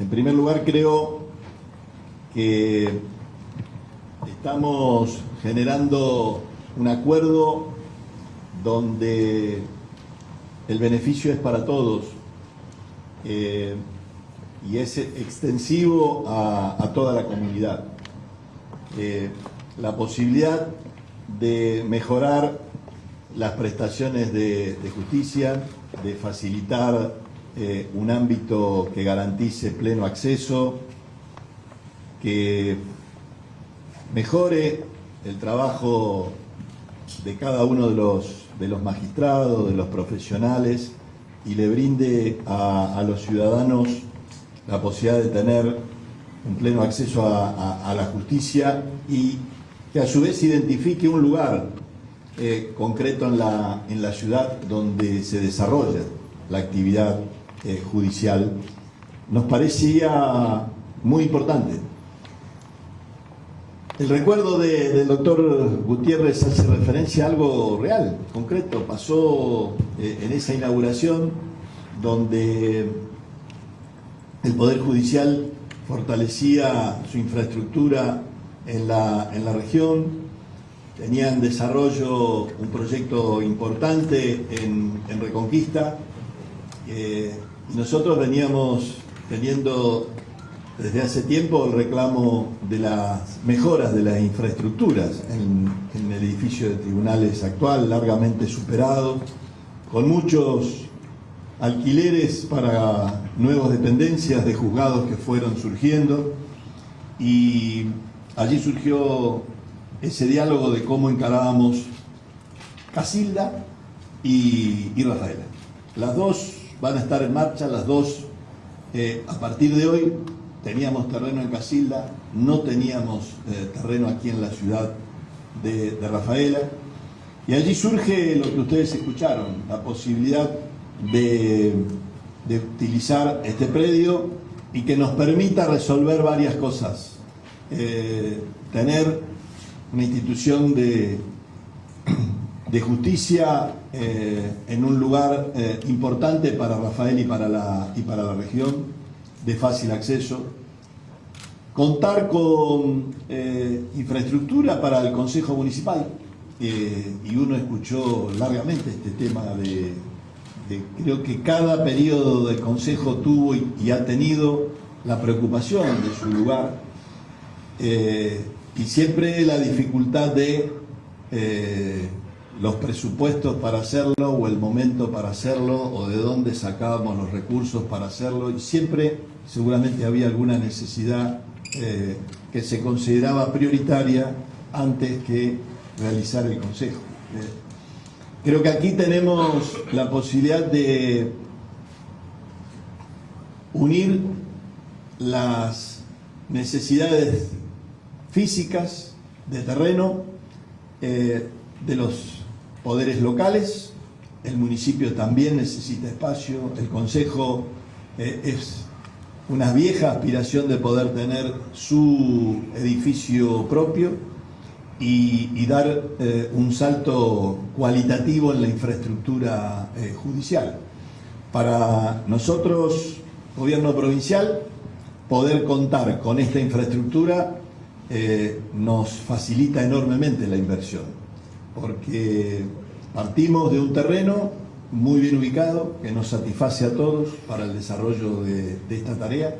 En primer lugar, creo que estamos generando un acuerdo donde el beneficio es para todos eh, y es extensivo a, toda la comunidad. Eh, la posibilidad de mejorar las prestaciones de, justicia, de facilitar eh, un ámbito que garantice pleno acceso, que mejore el trabajo de cada uno de los, de los magistrados, de los profesionales y le brinde a, los ciudadanos la posibilidad de tener un pleno acceso a, la justicia y que a su vez identifique un lugar eh, concreto en la, en la ciudad donde se desarrolla la actividad eh, judicial, nos parecía muy importante. El recuerdo del doctor Gutiérrez hace referencia a algo real, concreto. Pasó eh, en esa inauguración donde el Poder Judicial fortalecía su infraestructura en la, en la región, tenía en desarrollo un proyecto importante en, Reconquista. Eh, y nosotros veníamos teniendo desde hace tiempo el reclamo de las mejoras de las infraestructuras en, el edificio de tribunales actual, largamente superado, con muchos alquileres para nuevas dependencias de juzgados que fueron surgiendo y allí surgió ese diálogo de cómo encarábamos Casilda y, Rafaela. Las dos van a estar en marcha, las dos eh, a partir de hoy teníamos terreno en Casilda, no teníamos eh, terreno aquí en la ciudad de, Rafaela, y allí surge lo que ustedes escucharon, la posibilidad de, utilizar este predio y que nos permita resolver varias cosas. Eh, tener una institución de, de justicia eh, en un lugar importante para Rafael y para la, y para la región, de fácil acceso, contar con eh, infraestructura para el Consejo Municipal, eh, y uno escuchó largamente este tema de, creo que cada periodo del Consejo tuvo y, ha tenido la preocupación de su lugar, eh, y siempre la dificultad de los presupuestos para hacerlo o el momento para hacerlo o de dónde sacábamos los recursos para hacerlo y siempre seguramente había alguna necesidad eh, que se consideraba prioritaria antes que realizar el Consejo. Eh, creo que aquí tenemos la posibilidad de unir las necesidades físicas de terreno eh, de los poderes locales, el municipio también necesita espacio, el Consejo eh, es una vieja aspiración de poder tener su edificio propio y, dar eh, un salto cualitativo en la infraestructura eh, judicial. Para nosotros, gobierno provincial, poder contar con esta infraestructura nos facilita enormemente la inversión porque partimos de un terreno muy bien ubicado, que nos satisface a todos para el desarrollo de, esta tarea.